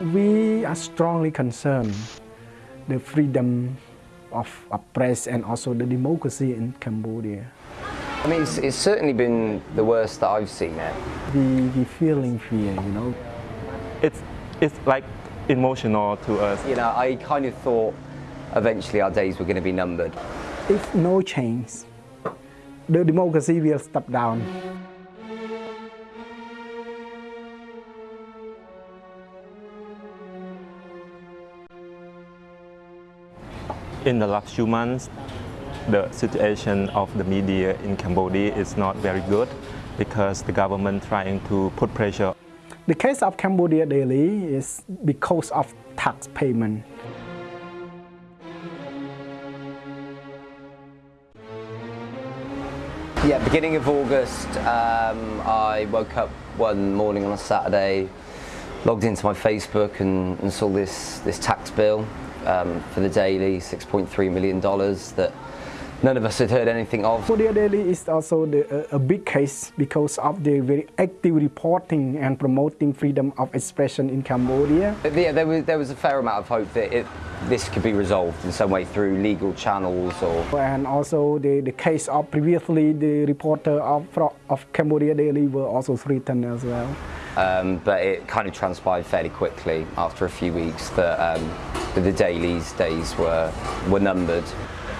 We are strongly concerned the freedom of, of press and also the democracy in Cambodia. I mean, it's, it's certainly been the worst that I've seen it. We, we feeling fear, you know. It's, it's like emotional to us. You know, I kind of thought eventually our days were going to be numbered. If no change, the democracy will step down. In the last few months, the situation of the media in Cambodia is not very good because the government trying to put pressure. The case of Cambodia Daily is because of tax payment. Yeah, beginning of August, um, I woke up one morning on a Saturday, logged into my Facebook and, and saw this, this tax bill um, for the Daily, $6.3 million that none of us had heard anything of. Cambodia Daily is also the, a, a, big case because of the very active reporting and promoting freedom of expression in Cambodia. Yeah, there was, there was a fair amount of hope that it, this could be resolved in some way through legal channels or... And also the, the case of previously the reporter of, of Cambodia Daily were also threatened as well. Um, but it kind of transpired fairly quickly after a few weeks that, um, the Daily's days were, were numbered.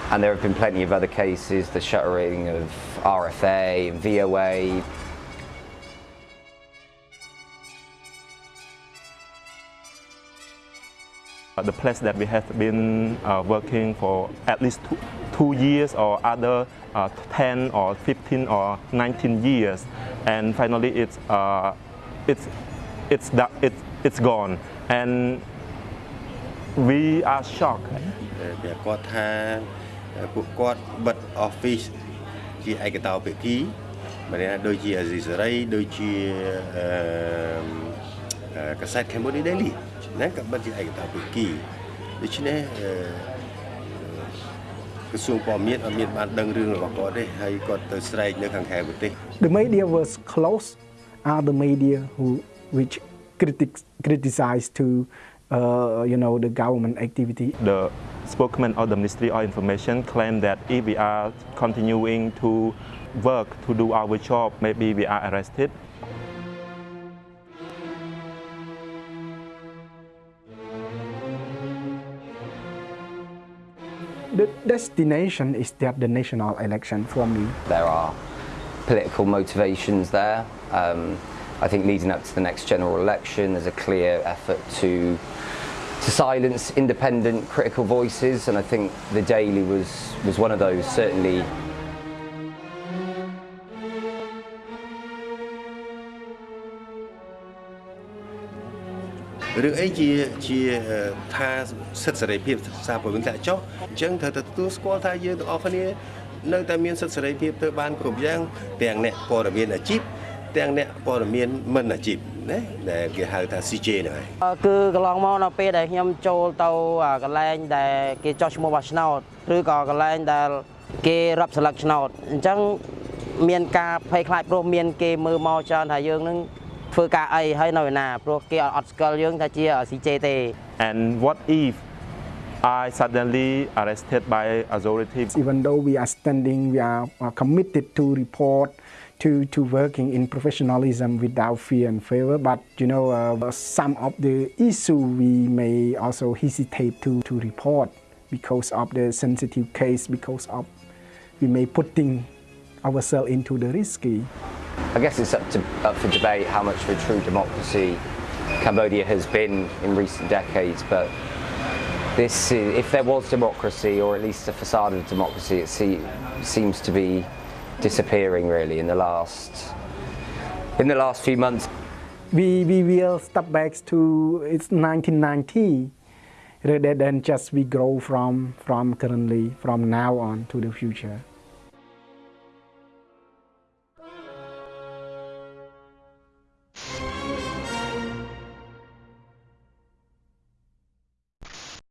And there have been plenty of other cases, the shuttering of RFA and VOA. The place that we have been uh, working for at least two, two years or other uh, 10 or 15 or 19 years and finally it's uh, it's it's it's it's gone and we are shocked ពួកគាត់បិទ office ជាឯកតោភាគីម្នាក់ដូចជាអាស៊ីសេរីដូចជាអឺកាសែត Cambodia Daily ណាក៏បិទជាឯកតោភាគីដូច្នេះក្រសួងព័ត៌មានអត់មានបានដឹងរឿងរបស់គាត់ទេហើយគាត់ទៅស្រែកនៅខាងខែប្រទេស The media was close are the media who which critics criticize to uh, you know, the government activity. The spokesman of the Ministry of Information claimed that if we are continuing to work to do our job, maybe we are arrested. The destination is that the national election for me. There are political motivations there. Um, I think leading up to the next general election, there's a clear effort to to silence independent critical voices, and I think the Daily was was one of those certainly. រឿងអីជាជាថាសិទ្ធិសេរីភាពសារព័ត៌មានធ្លាក់ចុះអញ្ចឹងត្រូវតែទទួលស្គាល់ថាយើងទាំងអស់គ្នា នៅតែមានសិទ្ធិសេរីភាពទៅបានគ្រប់យ៉ាងទាំងអ្នកព័ត៌មានអាជីពទាំងអ្នកព័ត៌មានមិនអាជីពណាដែលគេហៅថា CJ ហ្នឹងហើយគឺកន្លងមកនៅពេលដែលខ្ញុំចូលទៅកន្លែងដែលគេចោះឈ្មោះបោះឆ្នោតឬក៏កន្លែងដែលគេរាប់ស្លឹកឆ្នោតអញ្ចឹងមានការភ័យខ្លាចព្រោះមានគេមើលមកច្រើនថាយើងនឹងធ្វើការអីហើយនៅឯណាព្រោះគេអត់ស្គាល់យើងថាជា CJ ទេ and what if I suddenly arrested by authorities even though we are standing we are committed to report to, to working in professionalism without fear and favor. But you know, uh, some of the issue we may also hesitate to, to report because of the sensitive case, because of we may putting ourselves into the risky. I guess it's up, to, up for debate how much of a true democracy Cambodia has been in recent decades, but this, if there was democracy, or at least a facade of democracy, it seems to be disappearing really in the last in the last few months. We, we will step back to it's 1990 rather than just we grow from from currently from now on to the future.